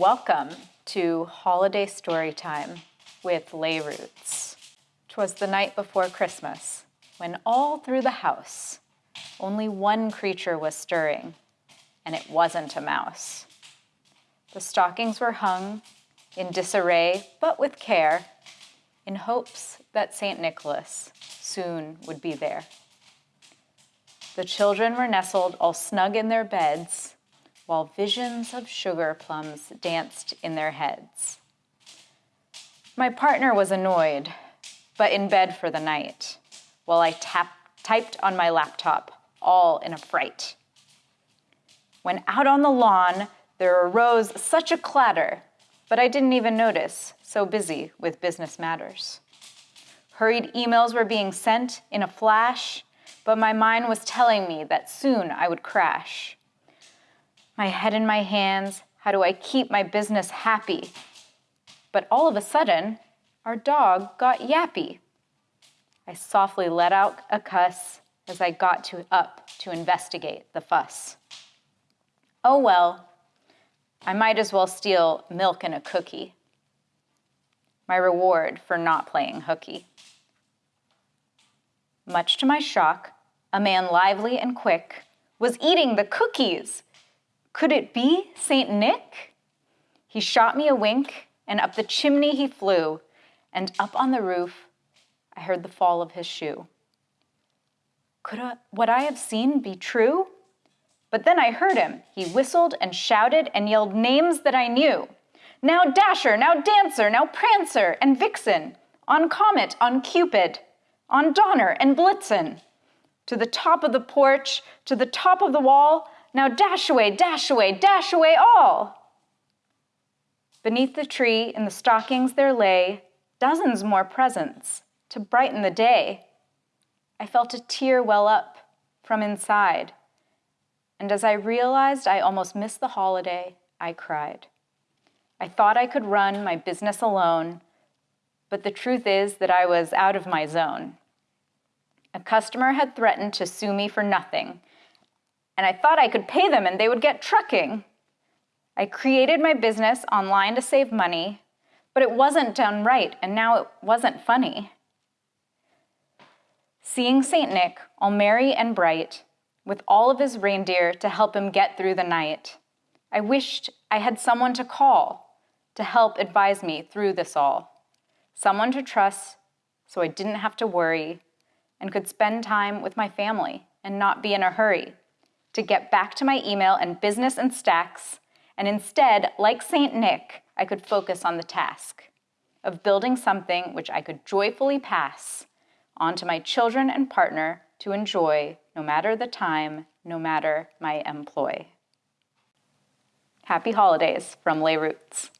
Welcome to Holiday Story Time with Lay Roots. 'Twas the night before Christmas, when all through the house only one creature was stirring, and it wasn't a mouse. The stockings were hung in disarray, but with care, in hopes that St. Nicholas soon would be there. The children were nestled all snug in their beds, while visions of sugar plums danced in their heads. My partner was annoyed, but in bed for the night, while I tap, typed on my laptop, all in a fright. When out on the lawn, there arose such a clatter, but I didn't even notice, so busy with business matters. Hurried emails were being sent in a flash, but my mind was telling me that soon I would crash my head in my hands. How do I keep my business happy? But all of a sudden, our dog got yappy. I softly let out a cuss as I got to, up to investigate the fuss. Oh well, I might as well steal milk and a cookie. My reward for not playing hooky. Much to my shock, a man lively and quick was eating the cookies could it be St. Nick? He shot me a wink, and up the chimney he flew, and up on the roof I heard the fall of his shoe. Could a, what I have seen be true? But then I heard him. He whistled and shouted and yelled names that I knew. Now Dasher, now Dancer, now Prancer and Vixen, on Comet, on Cupid, on Donner and Blitzen. To the top of the porch, to the top of the wall, now dash away, dash away, dash away all. Beneath the tree in the stockings there lay dozens more presents to brighten the day. I felt a tear well up from inside. And as I realized I almost missed the holiday, I cried. I thought I could run my business alone, but the truth is that I was out of my zone. A customer had threatened to sue me for nothing, and I thought I could pay them and they would get trucking. I created my business online to save money, but it wasn't done right, and now it wasn't funny. Seeing St. Nick, all merry and bright, with all of his reindeer to help him get through the night, I wished I had someone to call to help advise me through this all. Someone to trust so I didn't have to worry and could spend time with my family and not be in a hurry to get back to my email and business and stacks, and instead, like St. Nick, I could focus on the task of building something which I could joyfully pass on to my children and partner to enjoy no matter the time, no matter my employ. Happy holidays from Lay Roots.